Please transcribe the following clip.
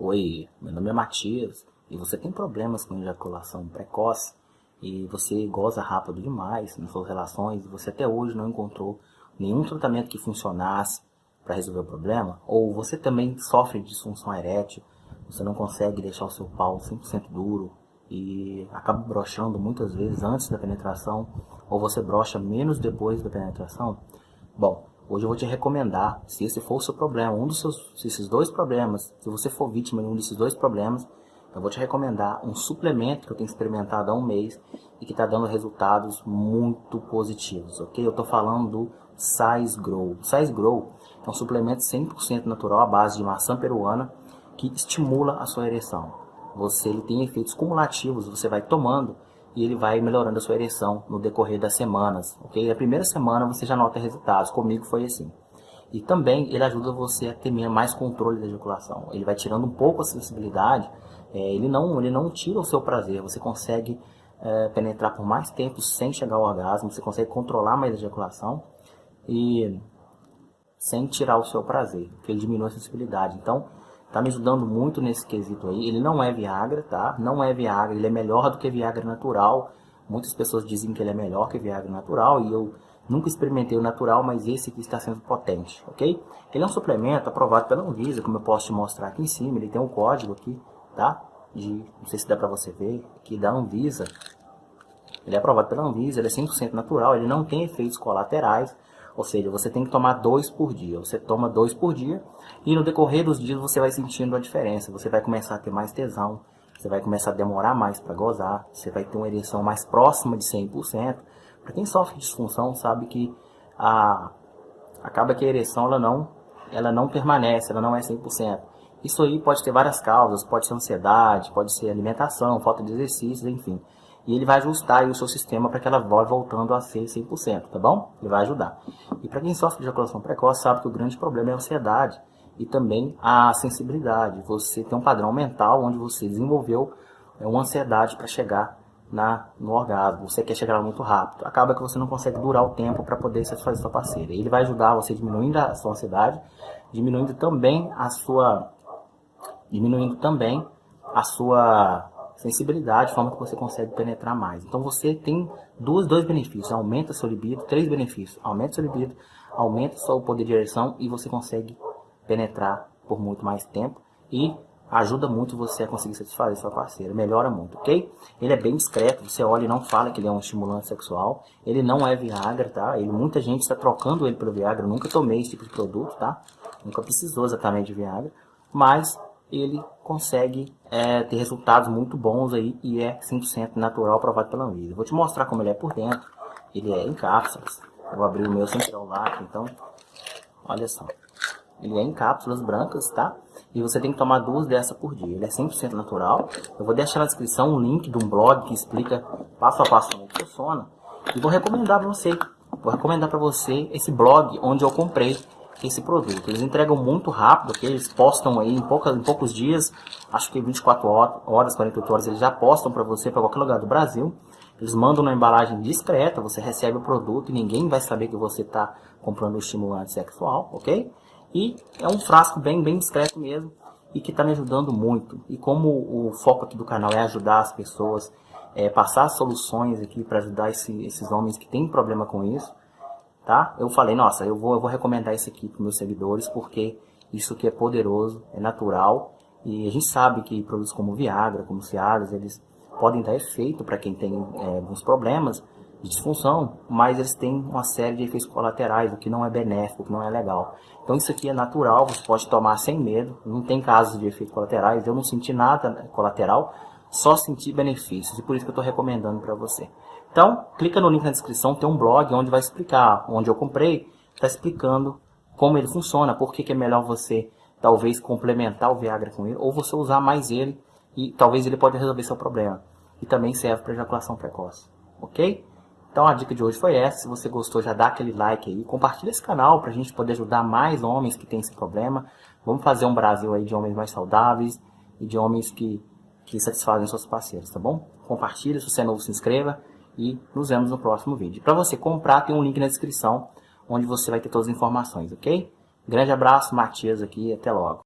Oi, meu nome é Matias e você tem problemas com ejaculação precoce e você goza rápido demais nas suas relações e você até hoje não encontrou nenhum tratamento que funcionasse para resolver o problema? Ou você também sofre de disfunção erétil, você não consegue deixar o seu pau 100% duro e acaba brochando muitas vezes antes da penetração ou você brocha menos depois da penetração? Bom, Hoje eu vou te recomendar, se esse for o seu problema, um dos seus, se esses dois problemas, se você for vítima de um desses dois problemas, eu vou te recomendar um suplemento que eu tenho experimentado há um mês e que está dando resultados muito positivos, ok? Eu estou falando do Size Grow. Size Grow é um suplemento 100% natural à base de maçã peruana que estimula a sua ereção. Você ele tem efeitos cumulativos, você vai tomando e ele vai melhorando a sua ereção no decorrer das semanas, ok? A primeira semana você já nota resultados, comigo foi assim. E também ele ajuda você a ter mais controle da ejaculação. Ele vai tirando um pouco a sensibilidade, é, ele, não, ele não tira o seu prazer, você consegue é, penetrar por mais tempo sem chegar ao orgasmo, você consegue controlar mais a ejaculação e sem tirar o seu prazer, porque ele diminui a sensibilidade. Então, Tá me ajudando muito nesse quesito aí. Ele não é Viagra, tá? Não é Viagra, ele é melhor do que Viagra natural. Muitas pessoas dizem que ele é melhor que Viagra natural e eu nunca experimentei o natural, mas esse aqui está sendo potente, ok? Ele é um suplemento aprovado pela Anvisa, como eu posso te mostrar aqui em cima. Ele tem um código aqui, tá? De, não sei se dá pra você ver, aqui da Anvisa. Ele é aprovado pela Anvisa, ele é 100% natural, ele não tem efeitos colaterais. Ou seja, você tem que tomar dois por dia. Você toma dois por dia e no decorrer dos dias você vai sentindo a diferença. Você vai começar a ter mais tesão, você vai começar a demorar mais para gozar, você vai ter uma ereção mais próxima de 100%. Para quem sofre disfunção sabe que a, acaba que a ereção ela não, ela não permanece, ela não é 100%. Isso aí pode ter várias causas, pode ser ansiedade, pode ser alimentação, falta de exercícios, enfim e ele vai ajustar o seu sistema para que ela vá voltando a ser 100%, tá bom? Ele vai ajudar. E para quem sofre de ejaculação precoce, sabe que o grande problema é a ansiedade e também a sensibilidade. Você tem um padrão mental onde você desenvolveu é, uma ansiedade para chegar na, no orgasmo. Você quer chegar muito rápido. Acaba que você não consegue durar o tempo para poder satisfazer sua parceira. Ele vai ajudar você diminuindo a sua ansiedade, diminuindo também a sua diminuindo também a sua sensibilidade, forma que você consegue penetrar mais. Então você tem dois, dois benefícios, aumenta seu libido, três benefícios, aumenta seu libido, aumenta seu poder de ereção e você consegue penetrar por muito mais tempo e ajuda muito você a conseguir satisfazer sua parceira, melhora muito, ok? Ele é bem discreto, você olha e não fala que ele é um estimulante sexual, ele não é Viagra, tá? Ele, muita gente está trocando ele pelo Viagra, eu nunca tomei esse tipo de produto, tá? Nunca precisou exatamente de Viagra, mas ele consegue é, ter resultados muito bons aí e é 100% natural aprovado pela Anvisa. Vou te mostrar como ele é por dentro. Ele é em cápsulas. Vou abrir o meu sem celular, então, olha só. Ele é em cápsulas brancas, tá? E você tem que tomar duas dessas por dia. Ele é 100% natural. Eu vou deixar na descrição um link de um blog que explica passo a passo como funciona. E vou recomendar para você. Vou recomendar para você esse blog onde eu comprei esse produto. Eles entregam muito rápido, okay? eles postam aí em, poucas, em poucos dias, acho que 24 horas, 48 horas, eles já postam para você para qualquer lugar do Brasil. Eles mandam na embalagem discreta, você recebe o produto e ninguém vai saber que você está comprando estimulante sexual, ok? E é um frasco bem, bem discreto mesmo e que está me ajudando muito. E como o foco aqui do canal é ajudar as pessoas, é, passar soluções aqui para ajudar esse, esses homens que têm problema com isso, tá? Eu falei, nossa, eu vou, eu vou recomendar isso aqui para meus seguidores, porque isso aqui é poderoso, é natural, e a gente sabe que produtos como Viagra, como Cialis, eles podem dar efeito para quem tem é, alguns problemas de disfunção, mas eles têm uma série de efeitos colaterais, o que não é benéfico, o que não é legal. Então isso aqui é natural, você pode tomar sem medo, não tem casos de efeitos colaterais, eu não senti nada colateral, só senti benefícios, e por isso que eu estou recomendando para você. Então, clica no link na descrição, tem um blog onde vai explicar, onde eu comprei, está explicando como ele funciona, por que, que é melhor você talvez complementar o Viagra com ele, ou você usar mais ele e talvez ele pode resolver seu problema. E também serve para ejaculação precoce, ok? Então a dica de hoje foi essa, se você gostou já dá aquele like aí, compartilha esse canal para a gente poder ajudar mais homens que têm esse problema. Vamos fazer um Brasil aí de homens mais saudáveis e de homens que, que satisfazem suas parceiras, tá bom? Compartilha, se você é novo se inscreva e nos vemos no próximo vídeo. Para você comprar, tem um link na descrição, onde você vai ter todas as informações, ok? Grande abraço, Matias aqui, até logo.